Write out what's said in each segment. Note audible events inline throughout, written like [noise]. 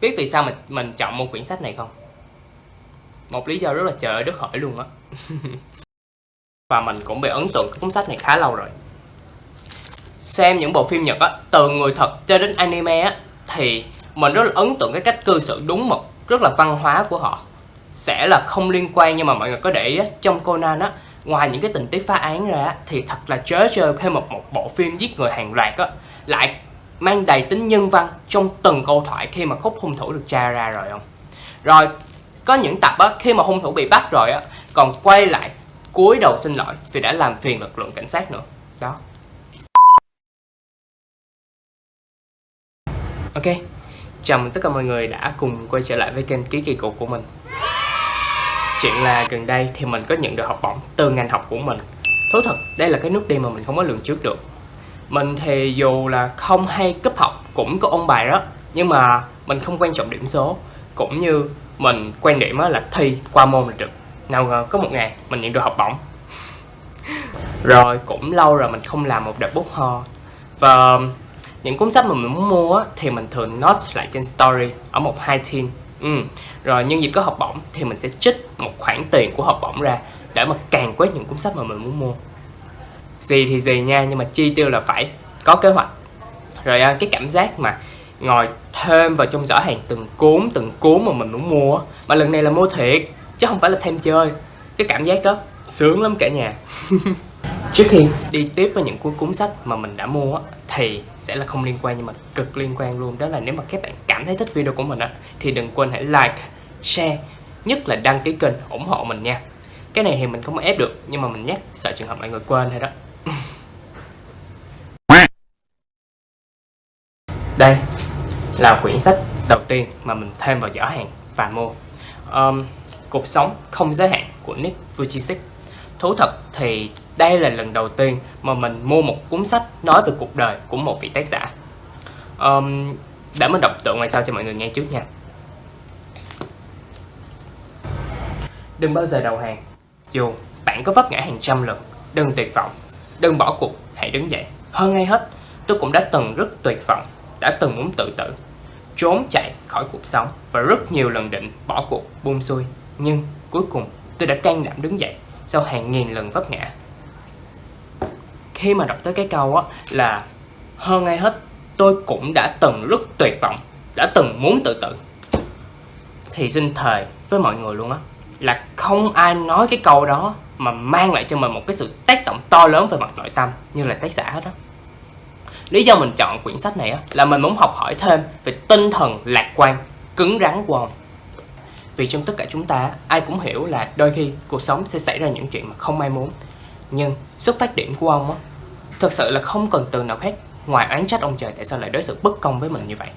biết vì sao mình mình chọn một quyển sách này không? Một lý do rất là trời đất hỏi luôn á. [laughs] Và mình cũng bị ấn tượng cái cuốn sách này khá lâu rồi. Xem những bộ phim Nhật á từ người thật cho đến anime á thì mình rất là ấn tượng cái cách cư xử đúng mực rất là văn hóa của họ. Sẽ là không liên quan nhưng mà mọi người có để ý á, trong Conan á ngoài những cái tình tiết phá án ra á, thì thật là chớ chơi thêm một một bộ phim giết người hàng loạt á lại mang đầy tính nhân văn trong từng câu thoại khi mà khúc hung thủ được tra ra rồi không? Rồi, có những tập á, khi mà hung thủ bị bắt rồi á, còn quay lại cúi đầu xin lỗi vì đã làm phiền lực lượng cảnh sát nữa. Đó. Ok, chào mừng tất cả mọi người đã cùng quay trở lại với kênh ký kỳ cục của mình. Chuyện là gần đây thì mình có nhận được học bổng từ ngành học của mình. Thú thật, đây là cái nút đi mà mình không có lường trước được mình thì dù là không hay cấp học cũng có ôn bài đó, nhưng mà mình không quan trọng điểm số. Cũng như mình quan điểm là thi qua môn là được. Nào ngờ có một ngày mình nhận được học bổng. [laughs] Rồi cũng lâu rồi mình không làm một đợt bút ho. Và những cuốn sách mà mình muốn mua thì mình thường note lại trên story ở một hai team. Ừ. rồi nhân dịp có học bổng thì mình sẽ trích một khoản tiền của học bổng ra để mà càng quét những cuốn sách mà mình muốn mua gì thì gì nha, nhưng mà chi tiêu là phải có kế hoạch. Rồi à, cái cảm giác mà ngồi thêm vào trong giỏ hàng từng cuốn từng cuốn mà mình muốn mua mà lần này là mua thiệt, chứ không phải là thêm chơi. Cái cảm giác đó sướng lắm cả nhà. [laughs] Trước khi đi tiếp với những cuốn cuốn sách mà mình đã mua thì sẽ là không liên quan nhưng mà cực liên quan luôn. Đó là nếu mà các bạn cảm thấy thích video của mình á, thì đừng quên hãy like, share, nhất là đăng ký kênh ủng hộ mình nha. Cái này thì mình không ép được, nhưng mà mình nhắc sợ trường hợp mọi người quên hay đó đây là quyển sách đầu tiên mà mình thêm vào giỏ hàng và mua. Um, cuộc sống không giới hạn của Nick Vujicic. Thú thật thì đây là lần đầu tiên mà mình mua một cuốn sách nói về cuộc đời của một vị tác giả. Um, để mình đọc tựa ngoài sau cho mọi người nghe trước nha. Đừng bao giờ đầu hàng. Dù bạn có vấp ngã hàng trăm lần đừng tuyệt vọng. Đừng bỏ cuộc hãy đứng dậy. Hơn ai hết tôi cũng đã từng rất tuyệt vọng đã từng muốn tự tử trốn chạy khỏi cuộc sống và rất nhiều lần định bỏ cuộc, buông xuôi. Nhưng cuối cùng tôi đã can đảm đứng dậy sau hàng nghìn lần vấp ngã. Khi mà đọc tới cái câu á, là hơn ai hết, tôi cũng đã từng rất tuyệt vọng, đã từng muốn tự tử. Thì xin thề với mọi người luôn á, là không ai nói cái câu đó mà mang lại cho mình một cái sự tác động to lớn về mặt nội tâm, như là tác giả hết đó lý do mình chọn quyển sách này á, là mình muốn học hỏi thêm về tinh thần lạc quan, cứng rắn của ông. Vì trong tất cả chúng ta, ai cũng hiểu là đôi khi cuộc sống sẽ xảy ra những chuyện mà không ai muốn. Nhưng xuất phát điểm của ông á, thực sự là không cần từ nào khác ngoài oán trách ông trời tại sao lại đối xử bất công với mình như vậy.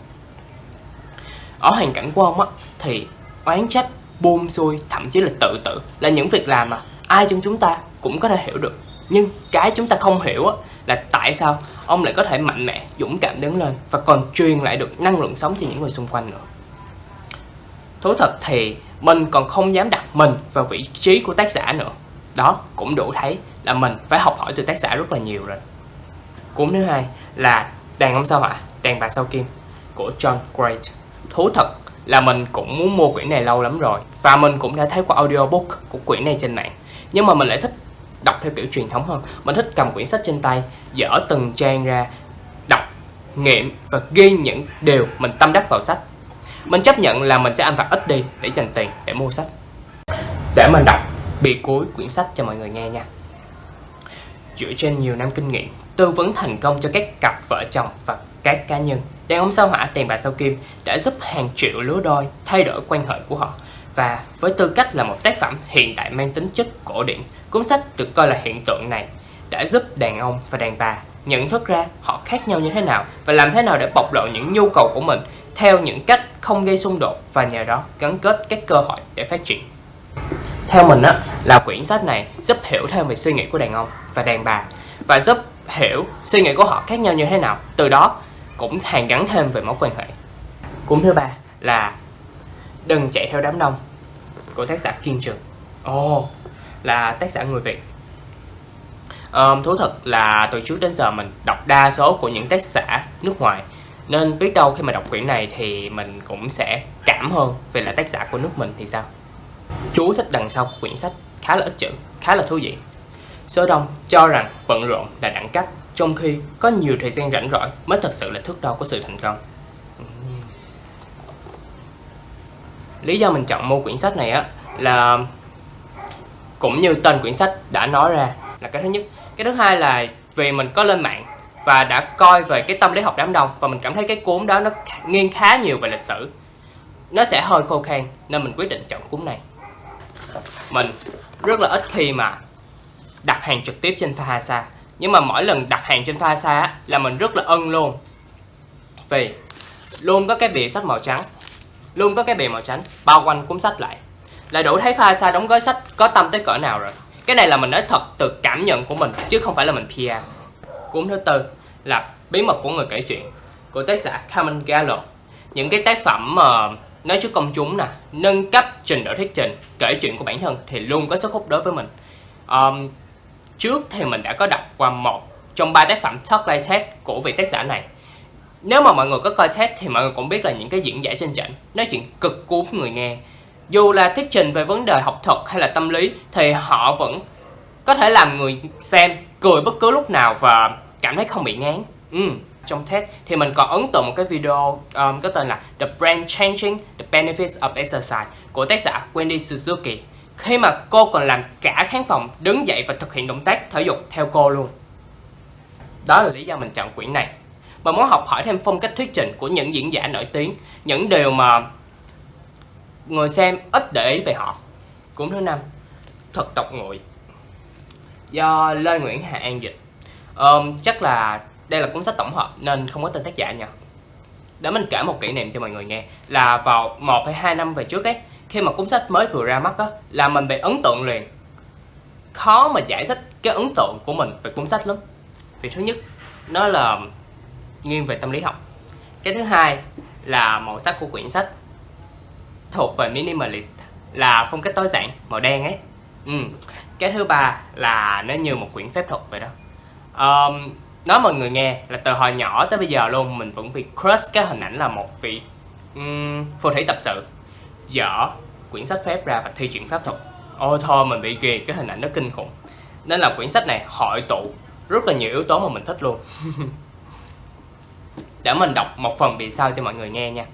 Ở hoàn cảnh của ông á, thì oán trách, buông xuôi, thậm chí là tự tử là những việc làm mà ai trong chúng ta cũng có thể hiểu được. Nhưng cái chúng ta không hiểu á là tại sao ông lại có thể mạnh mẽ, dũng cảm đứng lên và còn truyền lại được năng lượng sống cho những người xung quanh nữa? Thú thật thì mình còn không dám đặt mình vào vị trí của tác giả nữa. Đó cũng đủ thấy là mình phải học hỏi từ tác giả rất là nhiều rồi. Cuốn thứ hai là đàn ông sao hỏa? Đàn bà sao kim? Của John Great thú thật là mình cũng muốn mua quyển này lâu lắm rồi và mình cũng đã thấy qua audiobook của quyển này trên mạng. Nhưng mà mình lại thích đọc theo kiểu truyền thống hơn. Mình thích cầm quyển sách trên tay, dở từng trang ra, đọc, nghiệm và ghi những điều mình tâm đắc vào sách. Mình chấp nhận là mình sẽ ăn vặt ít đi để dành tiền để mua sách. Để mình đọc bìa cuối quyển sách cho mọi người nghe nha. Dựa trên nhiều năm kinh nghiệm, tư vấn thành công cho các cặp vợ chồng và các cá nhân, đàn ông sao hỏa đèn bà sao kim đã giúp hàng triệu lứa đôi thay đổi quan hệ của họ và với tư cách là một tác phẩm hiện đại mang tính chất cổ điển, cuốn sách được coi là hiện tượng này đã giúp đàn ông và đàn bà nhận thức ra họ khác nhau như thế nào và làm thế nào để bộc lộ những nhu cầu của mình theo những cách không gây xung đột và nhờ đó gắn kết các cơ hội để phát triển. Theo mình á, là quyển sách này giúp hiểu thêm về suy nghĩ của đàn ông và đàn bà và giúp hiểu suy nghĩ của họ khác nhau như thế nào. Từ đó cũng hàn gắn thêm về mối quan hệ. Cuốn thứ ba là Đừng chạy theo đám đông. Của tác giả Kiên Trường. Ồ, oh, là tác giả người Việt. Um, thú thật là từ trước đến giờ mình đọc đa số của những tác giả nước ngoài. Nên biết đâu khi mà đọc quyển này thì mình cũng sẽ cảm hơn về là tác giả của nước mình thì sao? Chú thích đằng sau quyển sách khá là ít chữ khá là thú vị. Số đông cho rằng bận rộn là đẳng cấp trong khi có nhiều thời gian rảnh rỗi mới thật sự là thước đo của sự thành công. Lý do mình chọn mua quyển sách này á, là cũng như tên quyển sách đã nói ra là cái thứ nhất. Cái thứ hai là vì mình có lên mạng và đã coi về cái tâm lý học đám đông và mình cảm thấy cái cuốn đó nó nghiêng khá nhiều về lịch sử. Nó sẽ hơi khô khan nên mình quyết định chọn cuốn này. Mình rất là ít khi mà đặt hàng trực tiếp trên Fahasa, nhưng mà mỗi lần đặt hàng trên Fahasa là mình rất là ân luôn. Vì luôn có cái bìa sách màu trắng luôn có cái bìa màu trắng bao quanh cuốn sách lại. Là đủ thấy Fahasa đóng gói sách có tâm tới cỡ nào rồi. Cái này là mình nói thật từ cảm nhận của mình chứ không phải là mình PR cuốn thứ tư là bí mật của người kể chuyện của tác giả Carmen Gallo. Những cái tác phẩm mà nói trước công chúng nè nâng cấp trình độ thuyết trình kể chuyện của bản thân thì luôn có sức hút đối với mình. Um, trước thì mình đã có đọc qua một trong ba tác phẩm Talk Like TED của vị tác giả này nếu mà mọi người có coi TED thì mọi người cũng biết là những cái diễn giải trên trận nói chuyện cực cuốn người nghe. Dù là thuyết trình về vấn đề học thuật hay là tâm lý thì họ vẫn có thể làm người xem cười bất cứ lúc nào và cảm thấy không bị ngán. Ừ. trong TED thì mình còn ấn tượng một cái video um, có tên là The Brain Changing the Benefits of Exercise của tác giả Wendy Suzuki. Khi mà cô còn làm cả khán phòng đứng dậy và thực hiện động tác thể dục theo cô luôn. Đó là lý do mình chọn quyển này và muốn học hỏi thêm phong cách thuyết trình của những diễn giả nổi tiếng những điều mà người xem ít để ý về họ. Cuốn thứ năm thật độc nguội do Lê Nguyễn Hà An dịch. Um, chắc là đây là cuốn sách tổng hợp nên không có tên tác giả nha. Để mình kể một kỷ niệm cho mọi người nghe là vào một hay hai năm về trước ấy khi mà cuốn sách mới vừa ra mắt á là mình bị ấn tượng liền. Khó mà giải thích cái ấn tượng của mình về cuốn sách lắm. Vì thứ nhất nó là nghiêng về tâm lý học. Cái thứ hai là màu sắc của quyển sách thuộc về minimalist là phong cách tối giản màu đen ấy. Ừ. cái thứ ba là nó như một quyển phép thuật vậy đó. Um, nói mọi người nghe là từ hồi nhỏ tới bây giờ luôn mình vẫn bị crush cái hình ảnh là một vị um, phù thủy tập sự dở quyển sách phép ra và thi chuyển pháp thuật. Ôi thôi mình bị ghê cái hình ảnh nó kinh khủng. Nên là quyển sách này hội tụ rất là nhiều yếu tố mà mình thích luôn. [laughs] để mình đọc một phần vì sao cho mọi người nghe nha.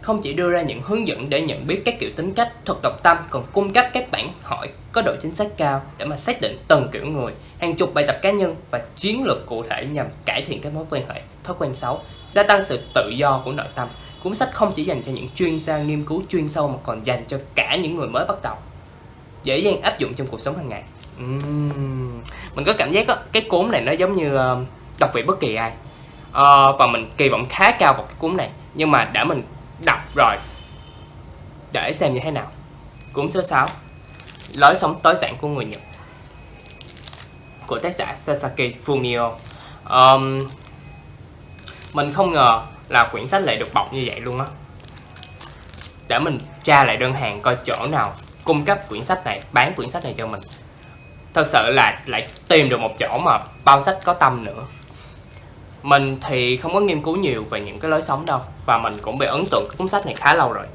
Không chỉ đưa ra những hướng dẫn để nhận biết các kiểu tính cách thuật độc tâm còn cung cấp các bản hỏi có độ chính xác cao để mà xác định từng kiểu người hàng chục bài tập cá nhân và chiến lược cụ thể nhằm cải thiện các mối quan hệ thói quen xấu gia tăng sự tự do của nội tâm. Cuốn sách không chỉ dành cho những chuyên gia nghiên cứu chuyên sâu mà còn dành cho cả những người mới bắt đầu. Dễ dàng áp dụng trong cuộc sống hàng ngày. Uhm. mình có cảm giác đó, cái cuốn này nó giống như uh, đọc vị bất kỳ ai uh, và mình kỳ vọng khá cao vào cái cuốn này. Nhưng mà đã mình đọc rồi để xem như thế nào. Cuốn số 6 lối sống tối giản của người Nhật. Của tác giả Sasaki Fumio. Um, mình không ngờ là quyển sách lại được bọc như vậy luôn á. Để mình tra lại đơn hàng coi chỗ nào cung cấp quyển sách này bán quyển sách này cho mình. Thật sự là lại tìm được một chỗ mà bao sách có tâm nữa mình thì không có nghiên cứu nhiều về những cái lối sống đâu và mình cũng bị ấn tượng cái cuốn sách này khá lâu rồi.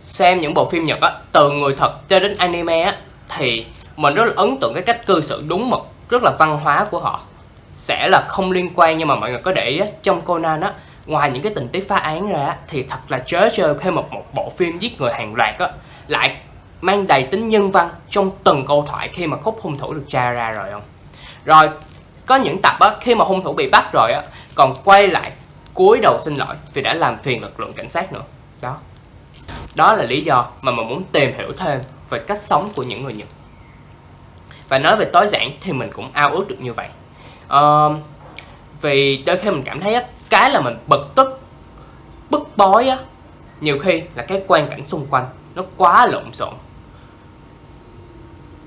Xem những bộ phim Nhật á từ người thật cho đến anime á thì mình rất là ấn tượng cái cách cư xử đúng mực rất là văn hóa của họ. Sẽ là không liên quan nhưng mà mọi người có để ý á, trong Conan á ngoài những cái tình tiết phá án ra thì thật là chớ chơi khi một một bộ phim giết người hàng loạt á lại mang đầy tính nhân văn trong từng câu thoại khi mà khúc hung thủ được tra ra rồi không? Rồi có những tập á khi mà hung thủ bị bắt rồi á còn quay lại cúi đầu xin lỗi vì đã làm phiền lực lượng cảnh sát nữa. Đó. Đó là lý do mà mình muốn tìm hiểu thêm về cách sống của những người Nhật. Và nói về tối giản thì mình cũng ao ước được như vậy. À, vì đôi khi mình cảm thấy á, cái là mình bực tức bức bối á nhiều khi là cái quan cảnh xung quanh nó quá lộn xộn.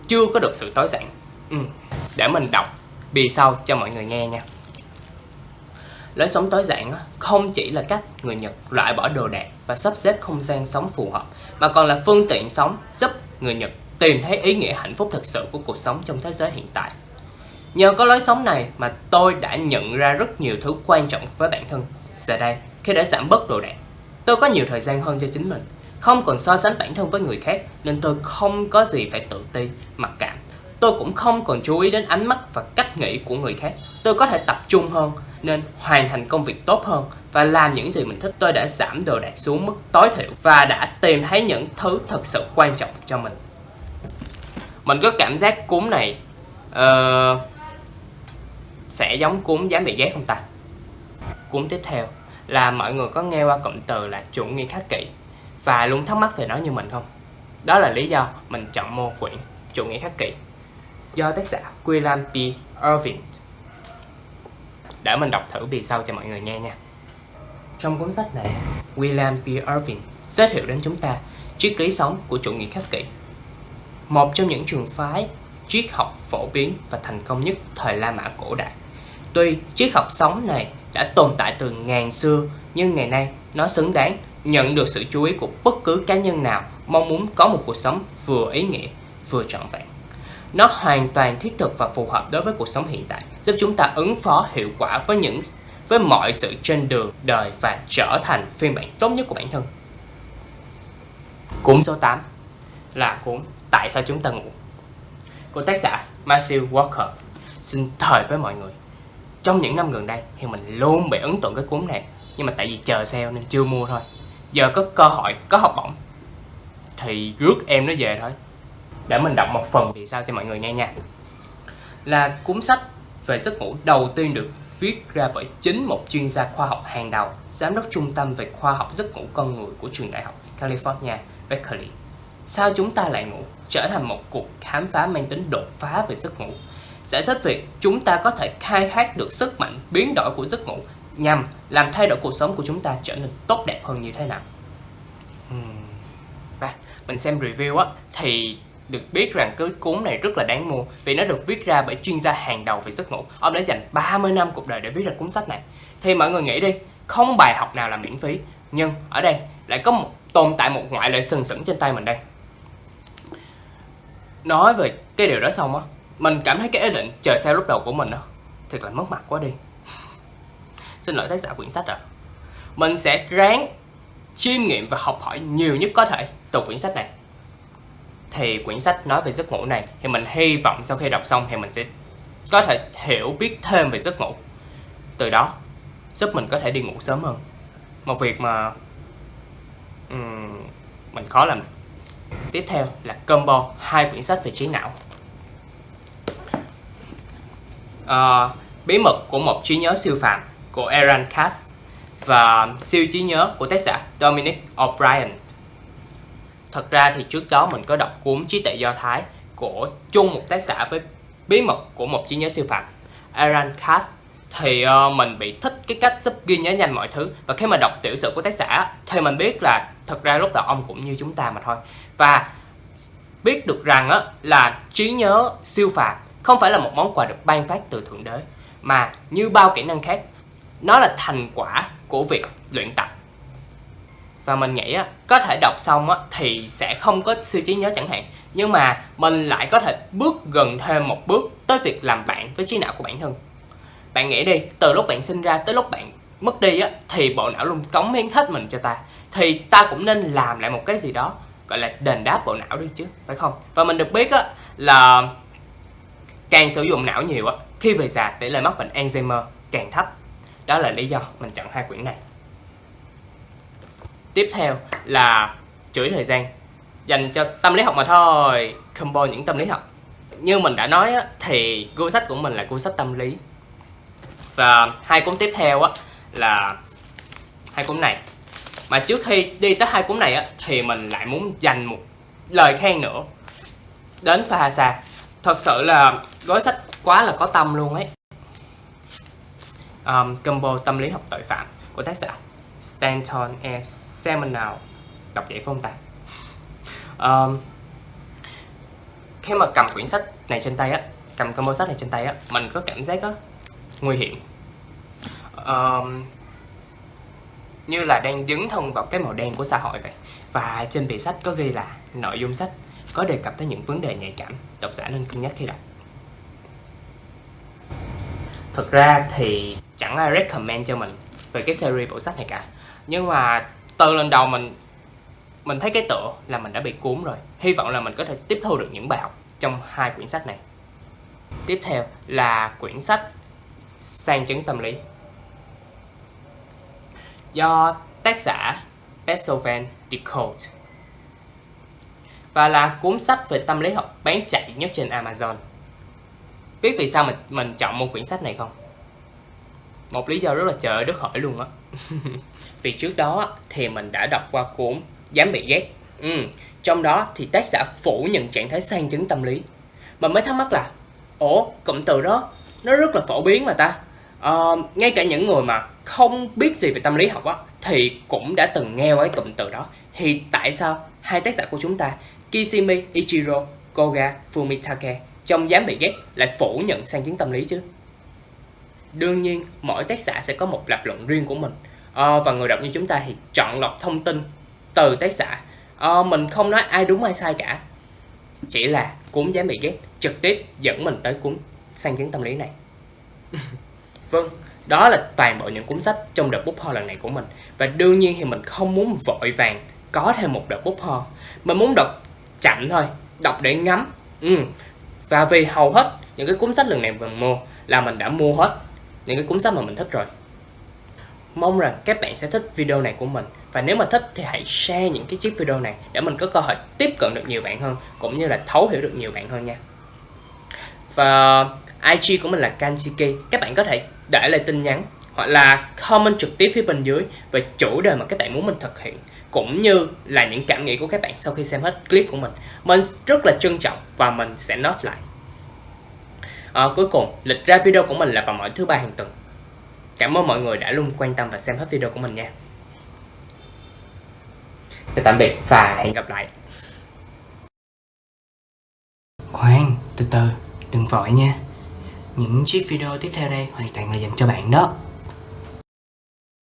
Chưa có được sự tối giản. Ừ. để mình đọc bì sau cho mọi người nghe nha lối sống tối giản không chỉ là cách người Nhật loại bỏ đồ đạc và sắp xếp không gian sống phù hợp mà còn là phương tiện sống giúp người Nhật tìm thấy ý nghĩa hạnh phúc thực sự của cuộc sống trong thế giới hiện tại Nhờ có lối sống này mà tôi đã nhận ra rất nhiều thứ quan trọng với bản thân. Giờ đây, khi đã giảm bớt đồ đạc, tôi có nhiều thời gian hơn cho chính mình. Không còn so sánh bản thân với người khác nên tôi không có gì phải tự ti, mặc cảm. Tôi cũng không còn chú ý đến ánh mắt và cách nghĩ của người khác. Tôi có thể tập trung hơn nên hoàn thành công việc tốt hơn và làm những gì mình thích. Tôi đã giảm đồ đạc xuống mức tối thiểu và đã tìm thấy những thứ thật sự quan trọng cho mình. Mình có cảm giác cúm này uh, sẽ giống cúm dám bị ghét không ta? Cúm tiếp theo là mọi người có nghe qua cụm từ là chủ nghĩa khắc kỷ và luôn thắc mắc về nó như mình không? Đó là lý do mình chọn mua quyển chủ nghĩa khắc kỷ do tác giả William P. Irving để mình đọc thử bìa sau cho mọi người nghe nha trong cuốn sách này William P. Irving giới thiệu đến chúng ta triết lý sống của chủ nghĩa khắc kỷ một trong những trường phái triết học phổ biến và thành công nhất thời La Mã cổ đại tuy triết học sống này đã tồn tại từ ngàn xưa, nhưng ngày nay nó xứng đáng nhận được sự chú ý của bất cứ cá nhân nào mong muốn có một cuộc sống vừa ý nghĩa, vừa trọn vẹn nó hoàn toàn thiết thực và phù hợp đối với cuộc sống hiện tại, giúp chúng ta ứng phó hiệu quả với những với mọi sự trên đường đời và trở thành phiên bản tốt nhất của bản thân. Cuốn số 8 là cuốn Tại sao chúng ta ngủ của tác giả Matthew Walker. Xin thời với mọi người. Trong những năm gần đây thì mình luôn bị ấn tượng cái cuốn này nhưng mà tại vì chờ sale nên chưa mua thôi. Giờ có cơ hội, có học bổng thì rước em nó về thôi để mình đọc một phần vì sao cho mọi người nghe nha. Là cuốn sách về giấc ngủ đầu tiên được viết ra bởi chính một chuyên gia khoa học hàng đầu, giám đốc trung tâm về khoa học giấc ngủ con người của trường đại học California, Berkeley. Sao chúng ta lại ngủ? Trở thành một cuộc khám phá mang tính đột phá về giấc ngủ. Giải thích việc chúng ta có thể khai thác được sức mạnh biến đổi của giấc ngủ nhằm làm thay đổi cuộc sống của chúng ta trở nên tốt đẹp hơn như thế nào. Và mình xem review á, thì được biết rằng cái cuốn này rất là đáng mua vì nó được viết ra bởi chuyên gia hàng đầu về giấc ngủ. Ông đã dành 30 năm cuộc đời để viết ra cuốn sách này. Thì mọi người nghĩ đi, không bài học nào là miễn phí. Nhưng ở đây lại có một tồn tại một ngoại lệ sừng sững trên tay mình đây. Nói về cái điều đó xong á, mình cảm thấy cái ý định chờ xe lúc đầu của mình á, thật là mất mặt quá đi. [laughs] Xin lỗi tác giả quyển sách rồi. Mình sẽ ráng chiêm nghiệm và học hỏi nhiều nhất có thể từ quyển sách này thì quyển sách nói về giấc ngủ này thì mình hy vọng sau khi đọc xong thì mình sẽ có thể hiểu biết thêm về giấc ngủ. Từ đó giúp mình có thể đi ngủ sớm hơn. Một việc mà um, mình khó làm tiếp theo là combo hai quyển sách về trí não. Uh, bí mật của một trí nhớ siêu phàm của Aaron Katz và siêu trí nhớ của tác giả Dominic O'Brien. Thật ra thì trước đó mình có đọc cuốn Trí tuệ Do Thái của chung một tác giả với bí mật của một trí nhớ siêu phàm Aaron Katz thì uh, mình bị thích cái cách giúp ghi nhớ nhanh mọi thứ. Và khi mà đọc tiểu sử của tác giả thì mình biết là thật ra lúc đầu ông cũng như chúng ta mà thôi. Và biết được rằng á, là trí nhớ siêu phàm không phải là một món quà được ban phát từ thượng đế mà như bao kỹ năng khác nó là thành quả của việc luyện tập và mình nghĩ á, có thể đọc xong á, thì sẽ không có siêu trí nhớ chẳng hạn. Nhưng mà mình lại có thể bước gần thêm một bước tới việc làm bạn với trí não của bản thân. Bạn nghĩ đi từ lúc bạn sinh ra tới lúc bạn mất đi á, thì bộ não luôn cống hiến hết mình cho ta. Thì ta cũng nên làm lại một cái gì đó gọi là đền đáp bộ não đi chứ phải không? Và mình được biết á, là càng sử dụng não nhiều á, khi về già tỷ lệ mắc bệnh Alzheimer càng thấp. Đó là lý do mình chọn hai quyển này tiếp theo là chuỗi thời gian. Dành cho tâm lý học mà thôi combo những tâm lý học. Như mình đã nói á, thì cuốn sách của mình là cuốn sách tâm lý. Và hai cuốn tiếp theo á, là hai cuốn này. Mà trước khi đi tới hai cuốn này á, thì mình lại muốn dành một lời khen nữa đến Fahasa thật sự là gói sách quá là có tâm luôn ấy. Um, combo tâm lý học tội phạm của tác giả Stanton S seminal đọc vậy phải không ta um, khi mà cầm quyển sách này trên tay á cầm combo sách này trên tay á mình có cảm giác á nguy hiểm. Um, như là đang dấn thân vào cái màu đen của xã hội vậy. Và trên bìa sách có ghi là nội dung sách có đề cập tới những vấn đề nhạy cảm độc giả nên cân nhắc khi đọc. Thực ra thì chẳng ai recommend cho mình về cái series bộ sách này cả. Nhưng mà từ lần đầu mình mình thấy cái tựa là mình đã bị cuốn rồi Hy vọng là mình có thể tiếp thu được những bài học trong hai quyển sách này Tiếp theo là quyển sách Sang chứng tâm lý Do tác giả Beethoven Decode và là cuốn sách về tâm lý học bán chạy nhất trên Amazon. Biết vì sao mình mình chọn một quyển sách này không? Một lý do rất là trời đất hỏi luôn á. [laughs] vì trước đó thì mình đã đọc qua cuốn Dám bị ghét. Ừ, trong đó thì tác giả phủ nhận trạng thái sang chứng tâm lý. Mà mới thắc mắc là, ủa, cụm từ đó nó rất là phổ biến mà ta. à, ngay cả những người mà không biết gì về tâm lý học á thì cũng đã từng nghe qua cái cụm từ đó thì tại sao hai tác giả của chúng ta Kishimi Ichiro Koga Fumitake trong dám bị ghét lại phủ nhận sang chứng tâm lý chứ đương nhiên mỗi tác giả sẽ có một lập luận riêng của mình. À, và người đọc như chúng ta thì chọn lọc thông tin từ tác giả. À, mình không nói ai đúng ai sai cả. Chỉ là cuốn dám bị ghét trực tiếp dẫn mình tới cuốn sang chứng tâm lý này. [laughs] Vâng đó là toàn bộ những cuốn sách trong đợt bút ho lần này của mình. Và đương nhiên thì mình không muốn vội vàng có thêm một đợt bút ho. Mình muốn đọc chậm thôi đọc để ngắm. Ừ. và vì hầu hết những cái cuốn sách lần này mình mua là mình đã mua hết những cái cuốn sách mà mình thích rồi. Mong rằng các bạn sẽ thích video này của mình. Và nếu mà thích thì hãy share những cái chiếc video này để mình có cơ hội tiếp cận được nhiều bạn hơn, cũng như là thấu hiểu được nhiều bạn hơn nha. Và IG của mình là Kansiki các bạn có thể để lại tin nhắn hoặc là comment trực tiếp phía bên dưới về chủ đề mà các bạn muốn mình thực hiện, cũng như là những cảm nghĩ của các bạn sau khi xem hết clip của mình. Mình rất là trân trọng và mình sẽ note lại à, cuối cùng lịch ra video của mình là vào mỗi thứ ba hàng tuần. Cảm ơn mọi người đã luôn quan tâm và xem hết video của mình nha. Chào tạm biệt và hẹn gặp lại. Khoan từ từ đừng vội nha. Những chiếc video tiếp theo đây hoàn toàn là dành cho bạn đó.